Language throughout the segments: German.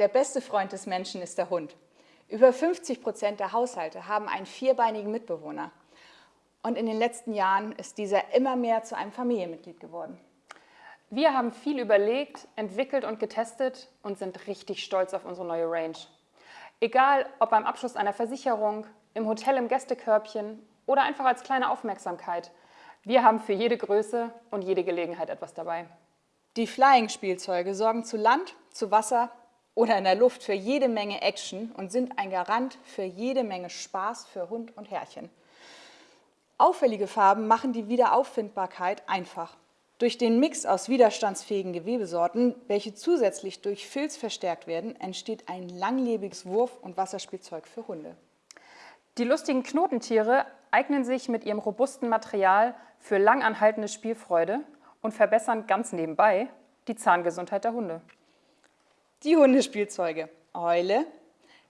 Der beste Freund des Menschen ist der Hund. Über 50 Prozent der Haushalte haben einen vierbeinigen Mitbewohner. Und in den letzten Jahren ist dieser immer mehr zu einem Familienmitglied geworden. Wir haben viel überlegt, entwickelt und getestet und sind richtig stolz auf unsere neue Range. Egal, ob beim Abschluss einer Versicherung, im Hotel im Gästekörbchen oder einfach als kleine Aufmerksamkeit. Wir haben für jede Größe und jede Gelegenheit etwas dabei. Die Flying-Spielzeuge sorgen zu Land, zu Wasser oder in der Luft für jede Menge Action und sind ein Garant für jede Menge Spaß für Hund und Herrchen. Auffällige Farben machen die Wiederauffindbarkeit einfach. Durch den Mix aus widerstandsfähigen Gewebesorten, welche zusätzlich durch Filz verstärkt werden, entsteht ein langlebiges Wurf- und Wasserspielzeug für Hunde. Die lustigen Knotentiere eignen sich mit ihrem robusten Material für langanhaltende Spielfreude und verbessern ganz nebenbei die Zahngesundheit der Hunde. Die Hundespielzeuge Eule,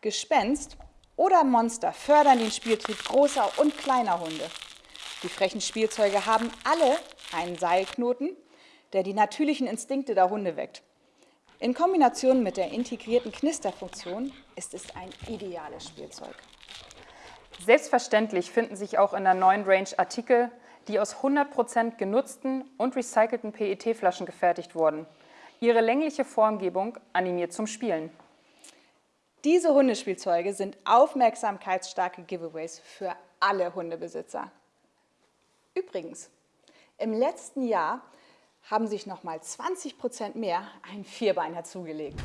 Gespenst oder Monster fördern den Spieltrieb großer und kleiner Hunde. Die frechen Spielzeuge haben alle einen Seilknoten, der die natürlichen Instinkte der Hunde weckt. In Kombination mit der integrierten Knisterfunktion ist es ein ideales Spielzeug. Selbstverständlich finden sich auch in der neuen Range Artikel, die aus 100% genutzten und recycelten PET-Flaschen gefertigt wurden. Ihre längliche Formgebung animiert zum Spielen. Diese Hundespielzeuge sind aufmerksamkeitsstarke Giveaways für alle Hundebesitzer. Übrigens, im letzten Jahr haben sich noch mal 20 mehr ein Vierbeiner zugelegt.